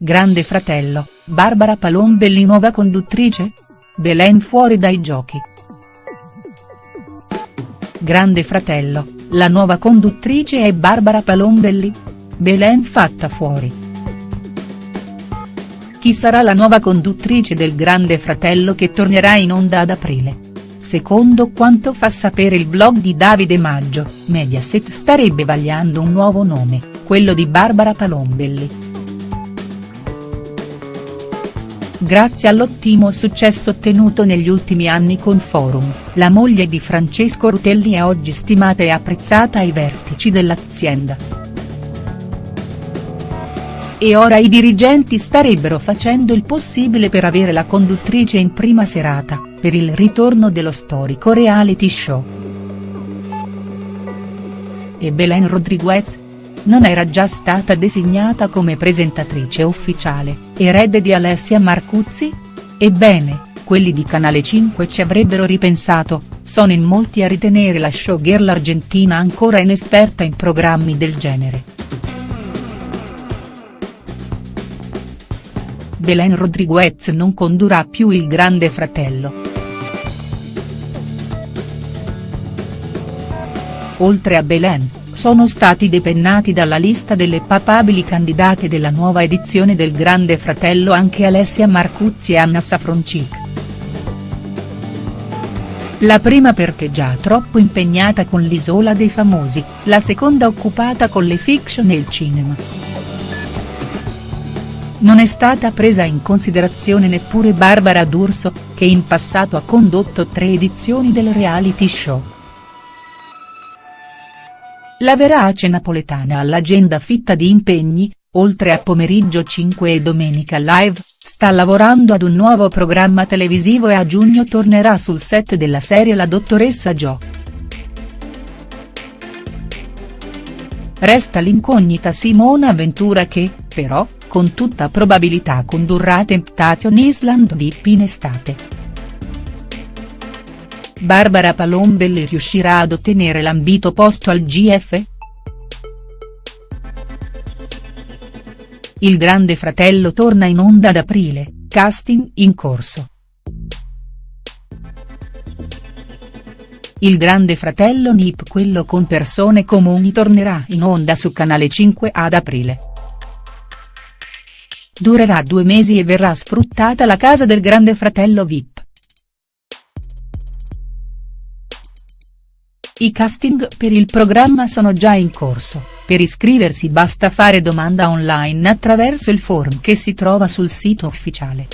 Grande fratello, Barbara Palombelli nuova conduttrice? Belen fuori dai giochi. Grande fratello, la nuova conduttrice è Barbara Palombelli? Belen fatta fuori. Chi sarà la nuova conduttrice del Grande Fratello che tornerà in onda ad aprile? Secondo quanto fa sapere il blog di Davide Maggio, Mediaset starebbe vagliando un nuovo nome, quello di Barbara Palombelli. Grazie all'ottimo successo ottenuto negli ultimi anni con Forum, la moglie di Francesco Rutelli è oggi stimata e apprezzata ai vertici dell'azienda. E ora i dirigenti starebbero facendo il possibile per avere la conduttrice in prima serata, per il ritorno dello storico reality show. E Belen Rodriguez? Non era già stata designata come presentatrice ufficiale, erede di Alessia Marcuzzi? Ebbene, quelli di Canale 5 ci avrebbero ripensato, sono in molti a ritenere la showgirl argentina ancora inesperta in programmi del genere. Belen Rodriguez non condurrà più il Grande Fratello. Oltre a Belen, sono stati depennati dalla lista delle papabili candidate della nuova edizione del Grande Fratello anche Alessia Marcuzzi e Anna Safroncic. La prima perché già troppo impegnata con l'Isola dei Famosi, la seconda occupata con le fiction e il cinema. Non è stata presa in considerazione neppure Barbara D'Urso, che in passato ha condotto tre edizioni del reality show. La verace napoletana all'agenda fitta di impegni, oltre a Pomeriggio 5 e Domenica Live, sta lavorando ad un nuovo programma televisivo e a giugno tornerà sul set della serie La dottoressa Jo. Resta l'incognita Simona Ventura che, però, con tutta probabilità condurrà Temptation Island VIP in estate. Barbara Palombelli riuscirà ad ottenere l'ambito posto al GF?. Il Grande Fratello torna in onda ad aprile, casting in corso. Il Grande Fratello NIP quello con persone comuni tornerà in onda su Canale 5 ad aprile. Durerà due mesi e verrà sfruttata la casa del Grande Fratello VIP. I casting per il programma sono già in corso, per iscriversi basta fare domanda online attraverso il form che si trova sul sito ufficiale.